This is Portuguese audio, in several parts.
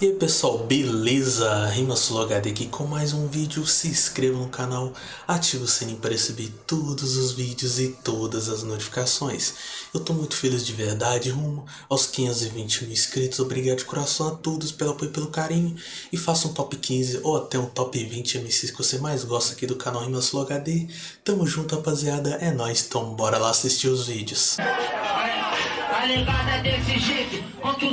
E aí pessoal, beleza? RimaSuloHD aqui com mais um vídeo, se inscreva no canal, ative o sininho para receber todos os vídeos e todas as notificações. Eu tô muito feliz de verdade, rumo aos 520 mil inscritos, obrigado de coração a todos pelo apoio e pelo carinho. E faça um top 15 ou até um top 20 MCs que você mais gosta aqui do canal RimaSuloHD. Tamo junto rapaziada, é nóis, então bora lá assistir os vídeos. Tá ligada desse jeito,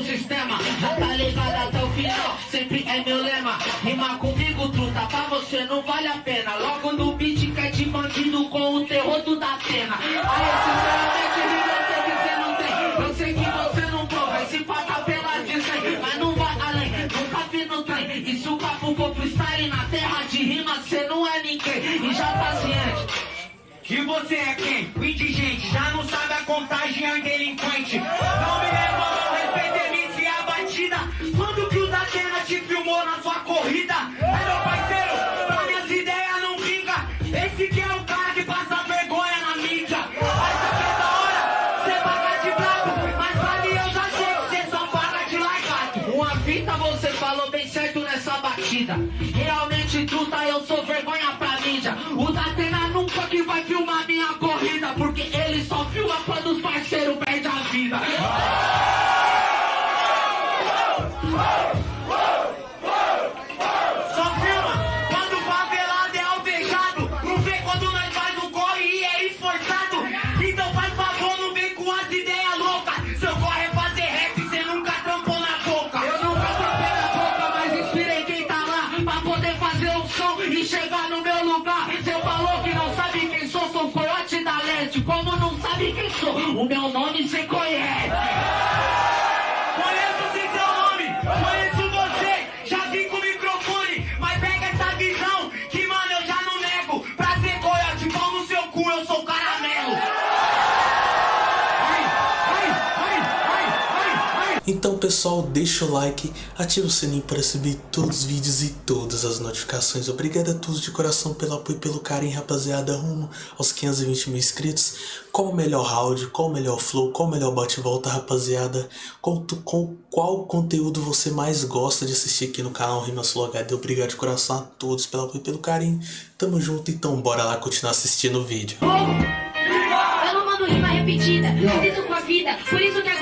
sistema tá ligada até o sempre é meu lema. Rima comigo, truta, pra você não vale a pena. Logo no beat quer de bandido com o terror do da pena. Aí sinceramente eu sei que você não tem. Eu sei que você não prova, esse passa pela Disney Mas não vai além, nunca vi no trem E se o papo for freestyle na terra de rima Cê não é ninguém, e já tá ciente e você é quem? Indigente, já não sabe a contagem, é delinquente. Não Eu sou vergonha pra mídia. O Datena nunca que vai filmar minha corrida Porque ele só filma quando os parceiros perdem a vida e chegar no meu lugar Cê falou que não sabe quem sou, sou coiote da leste. Como não sabe quem sou, o meu nome cê conhece Então pessoal, deixa o like, ativa o sininho para receber todos os vídeos e todas as notificações. Obrigado a todos de coração pelo apoio e pelo carinho, rapaziada, rumo aos 520 mil inscritos. Qual o melhor round, qual o melhor flow, qual o melhor bate-volta, rapaziada? Qual, com qual conteúdo você mais gosta de assistir aqui no canal Rimas HD? Obrigado de coração a todos pelo apoio e pelo carinho. Tamo junto, então bora lá continuar assistindo o vídeo. Eu não mando rima repetida, isso com a vida, por isso que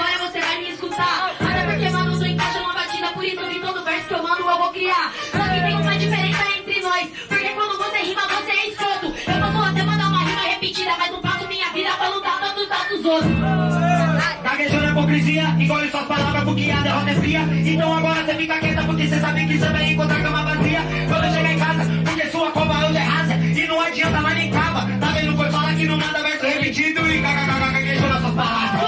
tanto tá a hipocrisia, engole suas palavras porque a derrota é fria. Então agora você fica quieta porque você sabe que você vai encontrar cama vazia. Quando chegar em casa, porque sua cova hoje é rasa. E não adianta mais nem cava. Tá vendo? Foi falar que não manda verso repetido e kkk gaguejando as suas palavras.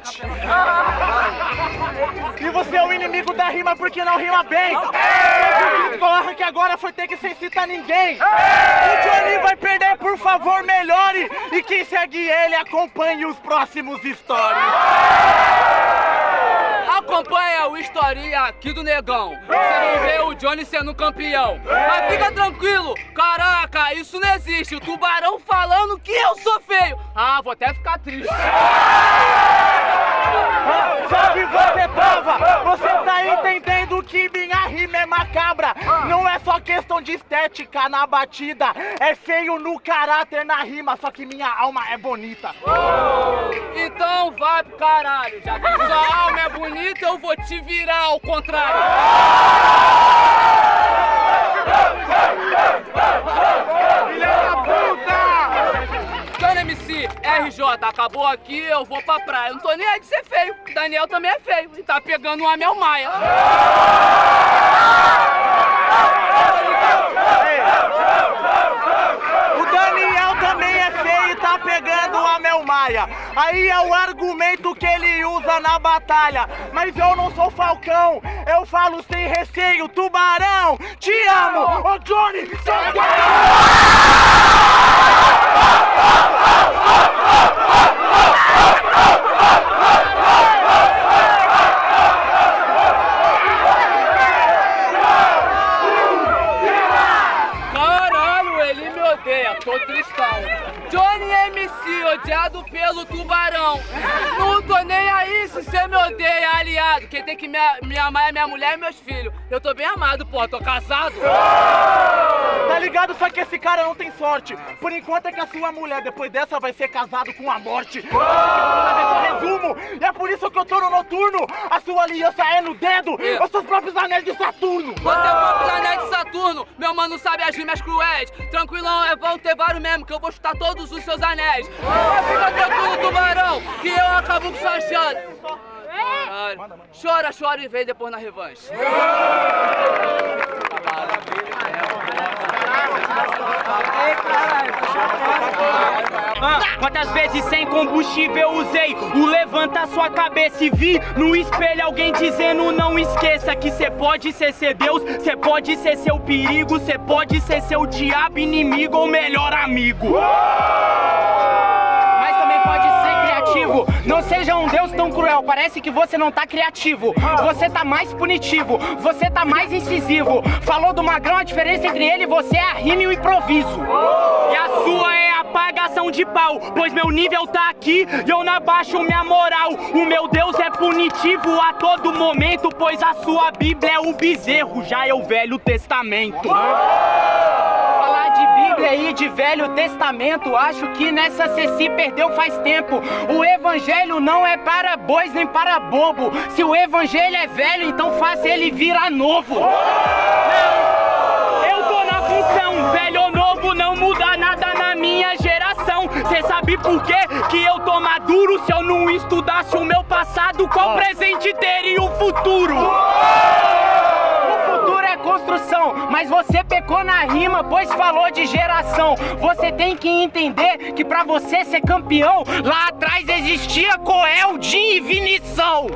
Beat. E você é o inimigo da rima porque não rima bem. O crítico arranque agora foi ter que sem citar ninguém. O Johnny vai perder, por favor, melhore. E quem segue ele, acompanhe os próximos stories. Acompanha o historinha aqui do negão. Você vai ver o Johnny sendo campeão. Mas fica tranquilo, caraca, isso não existe. O tubarão falando que eu sou feio. Ah, vou até ficar triste. Que você prova, você tá entendendo que minha rima é macabra. Não é só questão de estética na batida, é feio no caráter na rima, só que minha alma é bonita. Então vai pro caralho. Já que sua alma é bonita, eu vou te virar ao contrário. RJ, acabou aqui, eu vou pra praia. Não tô nem aí de ser feio. Daniel também é feio e tá pegando um Amel Maia. O Daniel também é feio e tá pegando a Mel Maia. Aí é o argumento que ele usa na batalha. Mas eu não sou falcão, eu falo sem receio. Tubarão, te amo! Ô Johnny, seu Caralho, ele me odeia, tô tristão. Johnny MC, odiado pelo tubarão. Não tô nem aí se você me odeia, aliado. Quem tem que me, me amar é minha mulher e meus filhos. Eu tô bem amado, pô, tô casado. Tá ligado? Só que esse cara não tem sorte. Por enquanto é que a sua mulher, depois dessa, vai ser casado com a morte. Resumo. E é por isso que eu tô no noturno. A sua aliança é no dedo. É. Os seus próprios anéis de Saturno. Você é o próprio anéis de Saturno, meu mano sabe as rimas cruéis. Tranquilão, é vão ter vários mesmo, que eu vou chutar todos os seus anéis. Fica tranquilo, tubarão, que eu acabo com sua chance. Caralho. Chora, chora e vem depois na revanche. Ah, quantas vezes sem combustível usei o levanta sua cabeça e vi no espelho alguém dizendo não esqueça que cê pode ser ser Deus, cê pode ser seu perigo, cê pode ser seu diabo inimigo ou melhor amigo. Não seja um Deus tão cruel, parece que você não tá criativo. Você tá mais punitivo, você tá mais incisivo. Falou do magrão, a diferença entre ele e você é a rima e o improviso. E a sua é a apagação de pau, pois meu nível tá aqui e eu não abaixo minha moral. O meu Deus é punitivo a todo momento, pois a sua Bíblia é o bezerro, já é o Velho Testamento. Falar de Bíblia e de Velho Testamento, acho que nessa cê se perdeu faz tempo. O Evangelho não é para bois nem para bobo. Se o Evangelho é velho, então faça ele virar novo. Não, eu tô na função, velho ou novo, não muda nada geração. Cê sabe por quê? Que eu tô maduro se eu não estudasse o meu passado, qual presente teria o futuro? O futuro é construção, mas você pecou na rima, pois falou de geração. Você tem que entender que pra você ser campeão, lá atrás existia Coel, Jim e Vinição.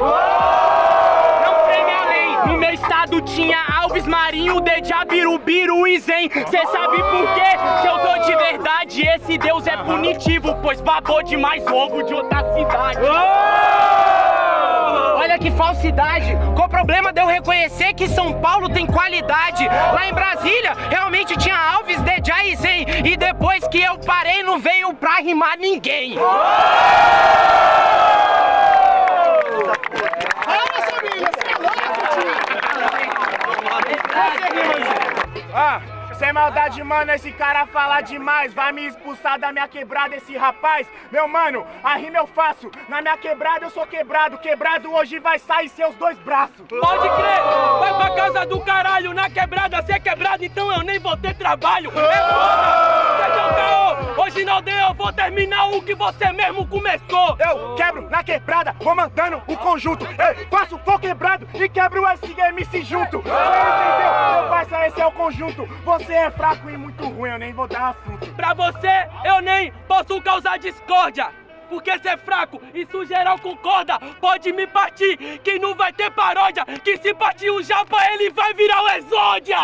Não preme além, no meu estado tinha Alves Marinho, Deja, Birubiru e Zen. Cê sabe por quê? Que eu tô de verdade, esse Deus é punitivo, pois babou demais ovo de outra cidade. Olha que falsidade! Qual o problema de eu reconhecer que São Paulo tem qualidade? Lá em Brasília, realmente tinha Alves, Deja e Zen. E depois que eu parei, não veio pra rimar ninguém. Ah, sem maldade, mano, esse cara fala demais. Vai me expulsar da minha quebrada, esse rapaz. Meu mano, a rima eu faço. Na minha quebrada eu sou quebrado. Quebrado hoje vai sair seus dois braços. Pode crer, vai pra casa do caralho, na quebrada, se é quebrado, então eu nem vou ter trabalho. É foda, seja um caô, hoje na aldeia eu vou terminar o que você mesmo começou. Eu quebro na quebrada, comandando o conjunto. Eu faço fogo quebrado e quebro esse MC junto. Você entendeu? Meu parça, esse é o conjunto. Você é fraco e muito ruim, eu nem vou dar assunto. Pra você, eu nem posso causar discórdia. porque cê é fraco, isso geral concorda. Pode me partir, que não vai ter paródia. Que se partir o japa, ele vai virar o exódia.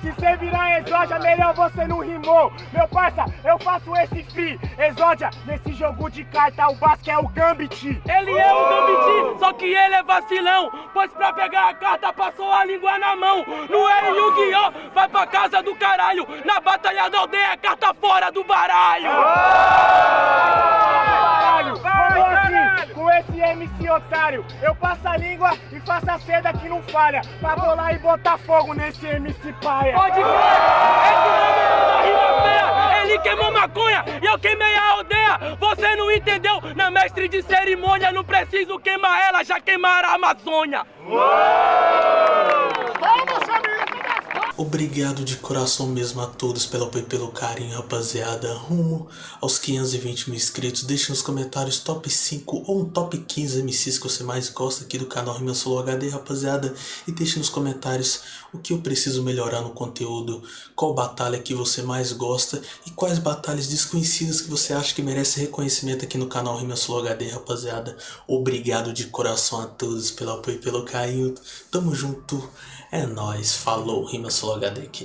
Se cê virar exódia, melhor você não rimou. Meu parça, eu faço esse free. Exódia, nesse jogo de carta, o Basque é o Gambit. Ele é o Gambit, só que ele é vacilão. Pois pra pegar a carta passou a língua na mão. Não é Yu-Gi-Oh! Vai pra casa do caralho. Na batalha da aldeia, carta fora do baralho. Esse MC otário. Eu passo a língua e faço a seda que não falha. Pra bolar e botar fogo nesse MC paia. Pode crer! Esse nome é uma rima feia! Ele queimou maconha e eu queimei a aldeia! Você não entendeu? Na mestre de cerimônia não preciso queimar ela, já queimaram a Amazônia! Obrigado de coração mesmo a todos pelo apoio e pelo carinho, rapaziada. Rumo aos 520 mil inscritos. Deixe nos comentários top 5 ou um top 15 MCs que você mais gosta aqui do canal Rima Solo HD, rapaziada. E deixe nos comentários o que eu preciso melhorar no conteúdo, qual batalha que você mais gosta e quais batalhas desconhecidas que você acha que merece reconhecimento aqui no canal Rima Solo HD, rapaziada. Obrigado de coração a todos pelo apoio e pelo carinho. Tamo junto. É nóis. Falou. Rima Solo HD aqui.